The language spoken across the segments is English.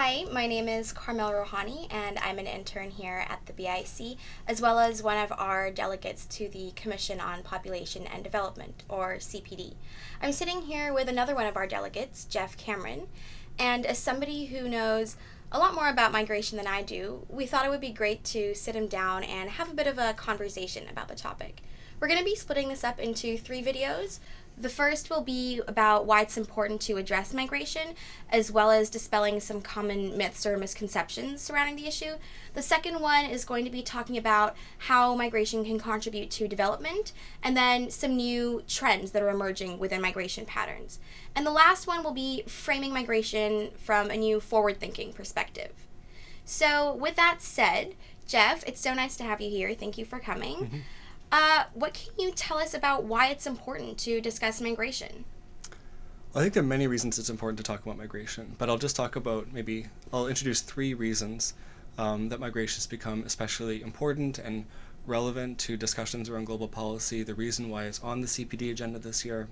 Hi, my name is Carmel Rohani, and I'm an intern here at the BIC, as well as one of our delegates to the Commission on Population and Development, or CPD. I'm sitting here with another one of our delegates, Jeff Cameron, and as somebody who knows a lot more about migration than I do, we thought it would be great to sit him down and have a bit of a conversation about the topic. We're going to be splitting this up into three videos. The first will be about why it's important to address migration, as well as dispelling some common myths or misconceptions surrounding the issue. The second one is going to be talking about how migration can contribute to development, and then some new trends that are emerging within migration patterns. And the last one will be framing migration from a new forward thinking perspective. So, with that said, Jeff, it's so nice to have you here. Thank you for coming. Mm -hmm. Uh, what can you tell us about why it's important to discuss migration? I think there are many reasons it's important to talk about migration, but I'll just talk about maybe, I'll introduce three reasons um, that migration has become especially important and relevant to discussions around global policy, the reason why it's on the CPD agenda this year.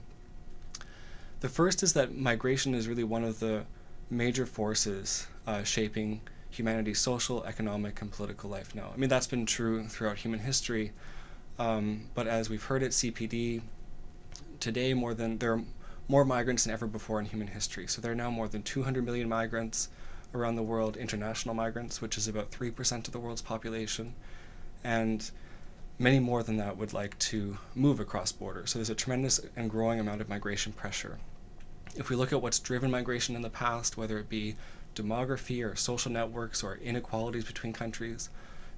The first is that migration is really one of the major forces uh, shaping humanity's social, economic, and political life now. I mean, that's been true throughout human history, um, but as we've heard at CPD, today more than there are more migrants than ever before in human history. So there are now more than 200 million migrants around the world, international migrants, which is about 3% of the world's population. And many more than that would like to move across borders. So there's a tremendous and growing amount of migration pressure. If we look at what's driven migration in the past, whether it be demography or social networks or inequalities between countries,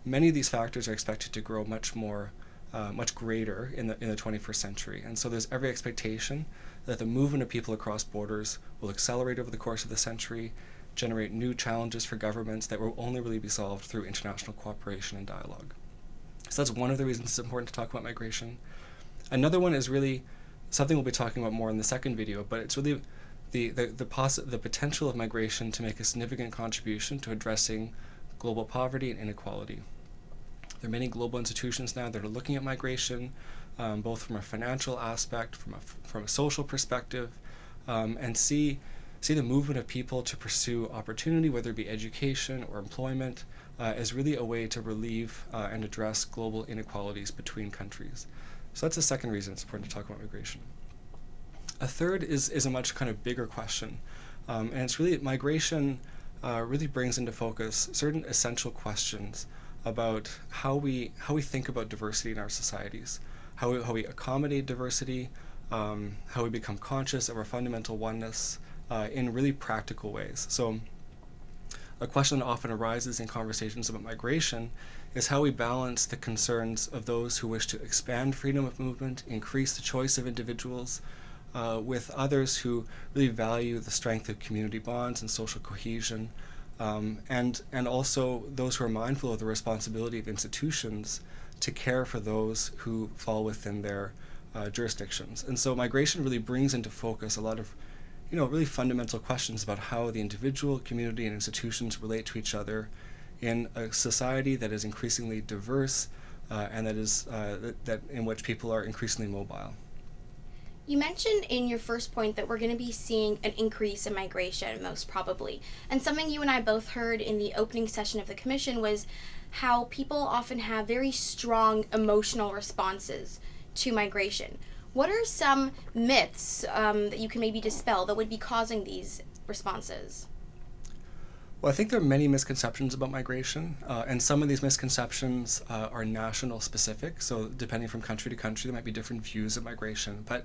many of these factors are expected to grow much more uh, much greater in the, in the 21st century. And so there's every expectation that the movement of people across borders will accelerate over the course of the century, generate new challenges for governments that will only really be solved through international cooperation and dialogue. So that's one of the reasons it's important to talk about migration. Another one is really something we'll be talking about more in the second video, but it's really the, the, the, the potential of migration to make a significant contribution to addressing global poverty and inequality. There are many global institutions now that are looking at migration, um, both from a financial aspect, from a, from a social perspective, um, and see, see the movement of people to pursue opportunity, whether it be education or employment, uh, as really a way to relieve uh, and address global inequalities between countries. So that's the second reason it's important to talk about migration. A third is, is a much kind of bigger question, um, and it's really migration uh, really brings into focus certain essential questions about how we how we think about diversity in our societies, how we, how we accommodate diversity, um, how we become conscious of our fundamental oneness uh, in really practical ways. So a question that often arises in conversations about migration is how we balance the concerns of those who wish to expand freedom of movement, increase the choice of individuals, uh, with others who really value the strength of community bonds and social cohesion, um, and, and also those who are mindful of the responsibility of institutions to care for those who fall within their uh, jurisdictions. And so migration really brings into focus a lot of you know, really fundamental questions about how the individual, community, and institutions relate to each other in a society that is increasingly diverse uh, and that is uh, that, that in which people are increasingly mobile. You mentioned in your first point that we're going to be seeing an increase in migration, most probably. And something you and I both heard in the opening session of the commission was how people often have very strong emotional responses to migration. What are some myths um, that you can maybe dispel that would be causing these responses? Well, I think there are many misconceptions about migration, uh, and some of these misconceptions uh, are national specific. So, depending from country to country, there might be different views of migration. But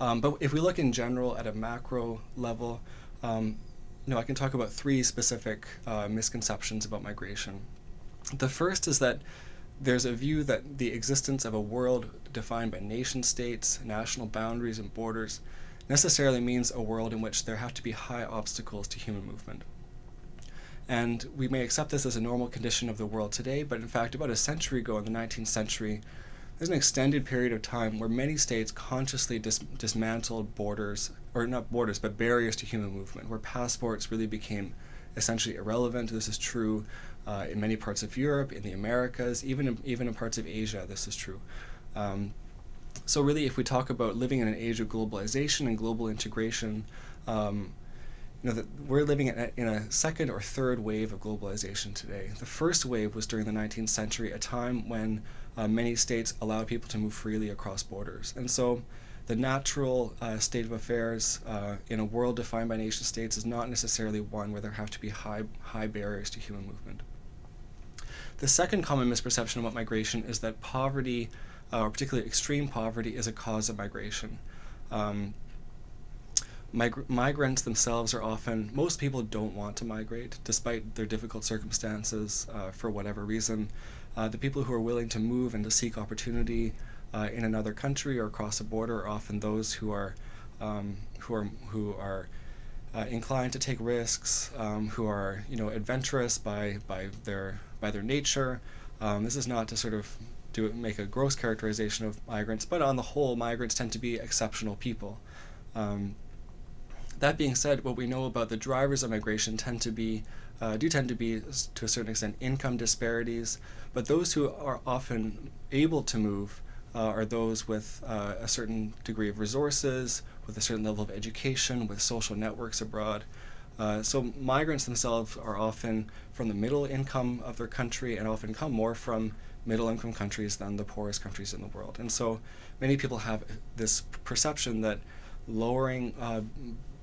um, but if we look in general at a macro level, um, you know, I can talk about three specific uh, misconceptions about migration. The first is that there's a view that the existence of a world defined by nation states, national boundaries, and borders necessarily means a world in which there have to be high obstacles to human movement. And we may accept this as a normal condition of the world today, but in fact, about a century ago in the 19th century, there's an extended period of time where many states consciously dis dismantled borders, or not borders, but barriers to human movement, where passports really became essentially irrelevant. This is true uh, in many parts of Europe, in the Americas, even in, even in parts of Asia, this is true. Um, so really, if we talk about living in an age of globalization and global integration, um, you know, that we're living in a, in a second or third wave of globalization today. The first wave was during the 19th century, a time when uh, many states allowed people to move freely across borders. And so the natural uh, state of affairs uh, in a world defined by nation states is not necessarily one where there have to be high, high barriers to human movement. The second common misperception about migration is that poverty, uh, or particularly extreme poverty, is a cause of migration. Um, Mig migrants themselves are often, most people don't want to migrate despite their difficult circumstances uh, for whatever reason. Uh, the people who are willing to move and to seek opportunity uh, in another country or across a border are often those who are, um, who are, who are uh, inclined to take risks, um, who are you know adventurous by, by, their, by their nature. Um, this is not to sort of do make a gross characterization of migrants, but on the whole, migrants tend to be exceptional people. Um, that being said, what we know about the drivers of migration tend to be, uh, do tend to be, to a certain extent, income disparities, but those who are often able to move uh, are those with uh, a certain degree of resources, with a certain level of education, with social networks abroad. Uh, so migrants themselves are often from the middle income of their country and often come more from middle income countries than the poorest countries in the world. And so many people have this perception that lowering uh,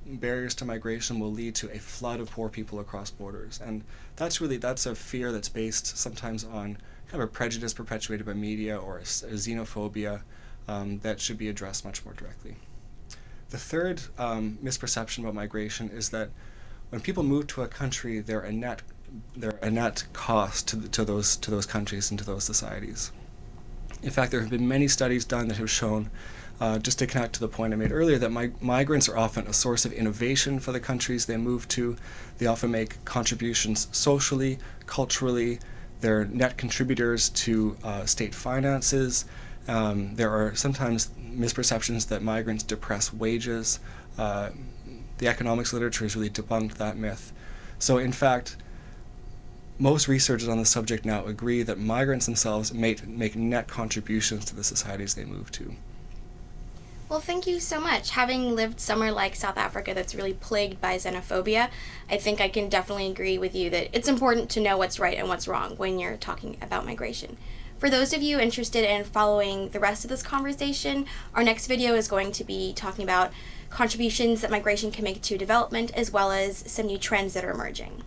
barriers to migration will lead to a flood of poor people across borders. And that's really, that's a fear that's based sometimes on kind of a prejudice perpetuated by media or a, a xenophobia um, that should be addressed much more directly. The third um, misperception about migration is that when people move to a country, they're a net, they're a net cost to, the, to, those, to those countries and to those societies. In fact, there have been many studies done that have shown uh, just to connect to the point I made earlier, that mig migrants are often a source of innovation for the countries they move to. They often make contributions socially, culturally. They're net contributors to uh, state finances. Um, there are sometimes misperceptions that migrants depress wages. Uh, the economics literature has really debunked that myth. So in fact, most researchers on the subject now agree that migrants themselves make, make net contributions to the societies they move to. Well, thank you so much. Having lived somewhere like South Africa that's really plagued by xenophobia, I think I can definitely agree with you that it's important to know what's right and what's wrong when you're talking about migration. For those of you interested in following the rest of this conversation, our next video is going to be talking about contributions that migration can make to development as well as some new trends that are emerging.